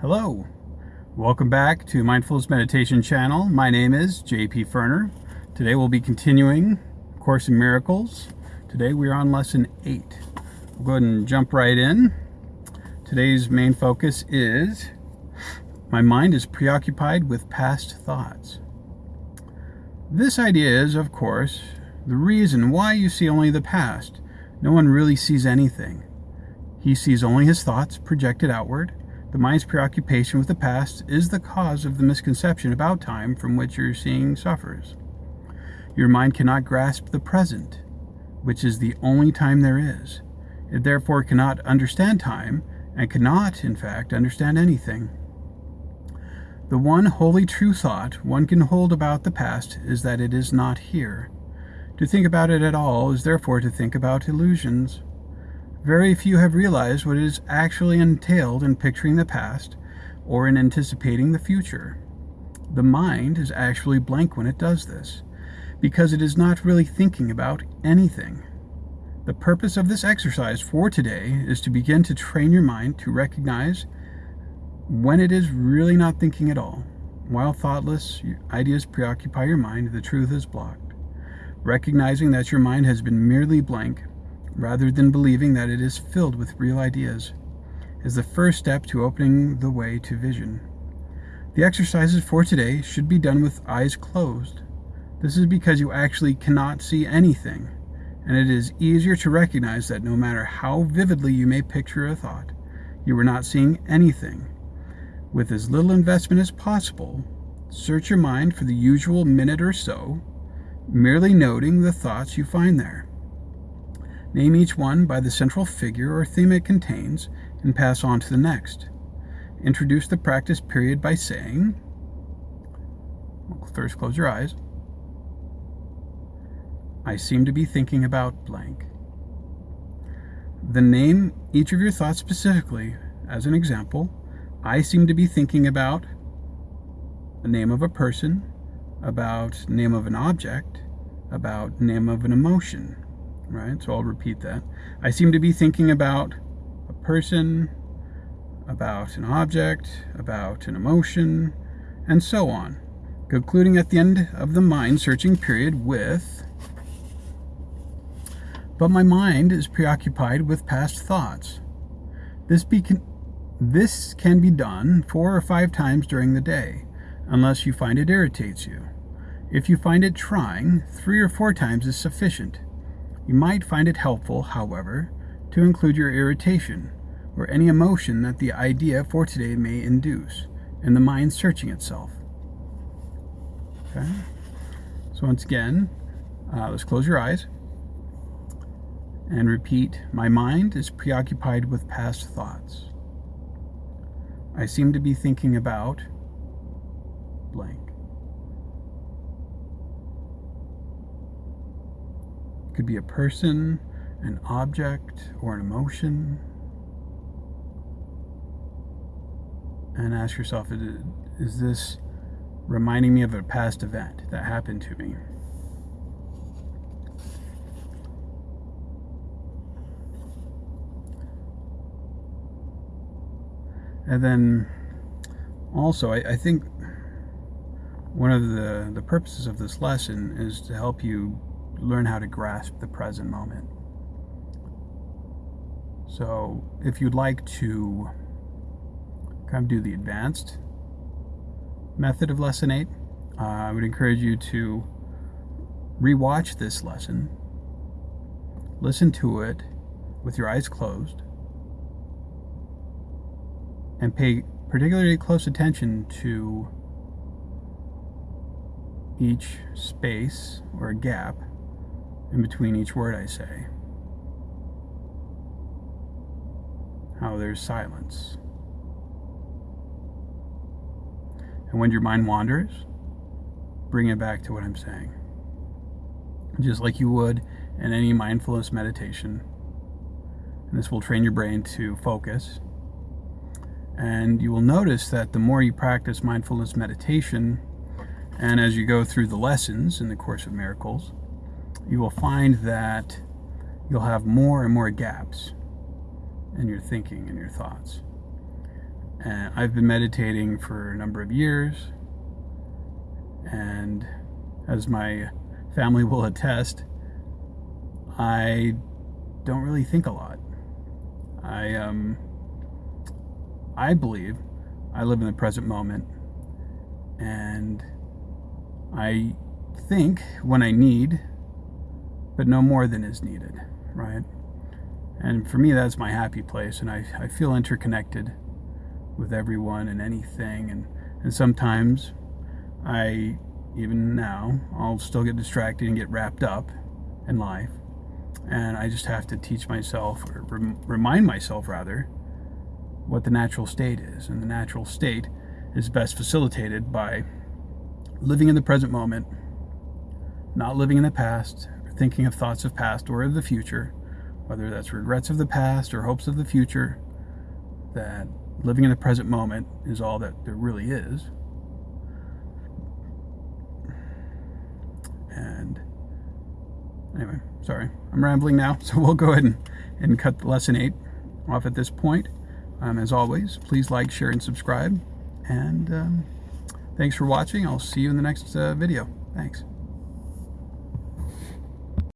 Hello, welcome back to Mindfulness Meditation channel. My name is JP Ferner. Today we'll be continuing Course in Miracles. Today we are on lesson 8. We'll go ahead and jump right in. Today's main focus is my mind is preoccupied with past thoughts. This idea is, of course, the reason why you see only the past. No one really sees anything. He sees only his thoughts projected outward the mind's preoccupation with the past is the cause of the misconception about time from which your seeing suffers. Your mind cannot grasp the present, which is the only time there is. It therefore cannot understand time and cannot, in fact, understand anything. The one wholly true thought one can hold about the past is that it is not here. To think about it at all is therefore to think about illusions. Very few have realized what is actually entailed in picturing the past or in anticipating the future. The mind is actually blank when it does this, because it is not really thinking about anything. The purpose of this exercise for today is to begin to train your mind to recognize when it is really not thinking at all. While thoughtless ideas preoccupy your mind, the truth is blocked. Recognizing that your mind has been merely blank rather than believing that it is filled with real ideas, is the first step to opening the way to vision. The exercises for today should be done with eyes closed. This is because you actually cannot see anything, and it is easier to recognize that no matter how vividly you may picture a thought, you are not seeing anything. With as little investment as possible, search your mind for the usual minute or so, merely noting the thoughts you find there. Name each one by the central figure or theme it contains and pass on to the next. Introduce the practice period by saying, first close your eyes. I seem to be thinking about blank. Then name each of your thoughts specifically. As an example, I seem to be thinking about the name of a person, about name of an object, about name of an emotion right? So I'll repeat that. I seem to be thinking about a person, about an object, about an emotion, and so on, concluding at the end of the mind searching period with, but my mind is preoccupied with past thoughts. This, be this can be done four or five times during the day, unless you find it irritates you. If you find it trying, three or four times is sufficient. You might find it helpful, however, to include your irritation or any emotion that the idea for today may induce in the mind searching itself. Okay? So once again, uh, let's close your eyes and repeat, my mind is preoccupied with past thoughts. I seem to be thinking about blank. Could be a person, an object, or an emotion. And ask yourself, is this reminding me of a past event that happened to me? And then also, I, I, think one of the, the purposes of this lesson is to help you learn how to grasp the present moment. So if you'd like to kind of do the advanced method of lesson 8, uh, I would encourage you to rewatch this lesson, listen to it with your eyes closed, and pay particularly close attention to each space or gap in between each word I say. How there's silence. And when your mind wanders, bring it back to what I'm saying. Just like you would in any mindfulness meditation. And this will train your brain to focus. And you will notice that the more you practice mindfulness meditation, and as you go through the lessons in the Course of Miracles, you will find that you'll have more and more gaps in your thinking and your thoughts. And I've been meditating for a number of years. And as my family will attest, I don't really think a lot. I um I believe I live in the present moment and I think when I need, but no more than is needed, right? And for me, that's my happy place, and I, I feel interconnected with everyone and anything. And, and sometimes I, even now, I'll still get distracted and get wrapped up in life. And I just have to teach myself, or rem remind myself rather, what the natural state is. And the natural state is best facilitated by living in the present moment, not living in the past, thinking of thoughts of past or of the future, whether that's regrets of the past or hopes of the future, that living in the present moment is all that there really is. And anyway, sorry, I'm rambling now, so we'll go ahead and, and cut lesson eight off at this point. Um, as always, please like, share, and subscribe. And um, thanks for watching. I'll see you in the next uh, video. Thanks.